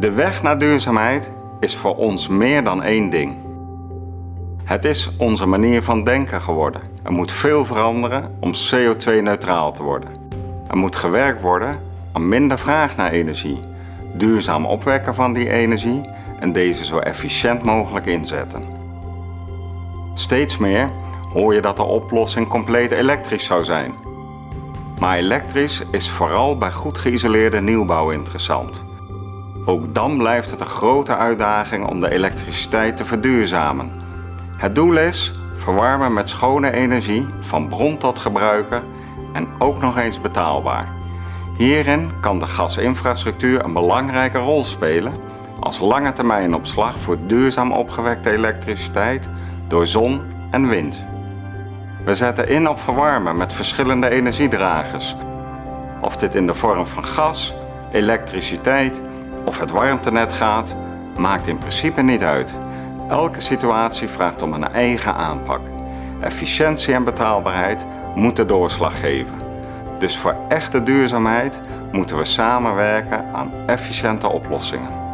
De weg naar duurzaamheid is voor ons meer dan één ding. Het is onze manier van denken geworden. Er moet veel veranderen om CO2-neutraal te worden. Er moet gewerkt worden aan minder vraag naar energie, duurzaam opwekken van die energie en deze zo efficiënt mogelijk inzetten. Steeds meer hoor je dat de oplossing compleet elektrisch zou zijn. Maar elektrisch is vooral bij goed geïsoleerde nieuwbouw interessant. Ook dan blijft het een grote uitdaging om de elektriciteit te verduurzamen. Het doel is verwarmen met schone energie, van bron tot gebruiker en ook nog eens betaalbaar. Hierin kan de gasinfrastructuur een belangrijke rol spelen als lange termijn opslag voor duurzaam opgewekte elektriciteit door zon en wind. We zetten in op verwarmen met verschillende energiedragers. Of dit in de vorm van gas, elektriciteit of het warmtenet gaat, maakt in principe niet uit. Elke situatie vraagt om een eigen aanpak. Efficiëntie en betaalbaarheid moeten doorslag geven. Dus voor echte duurzaamheid moeten we samenwerken aan efficiënte oplossingen.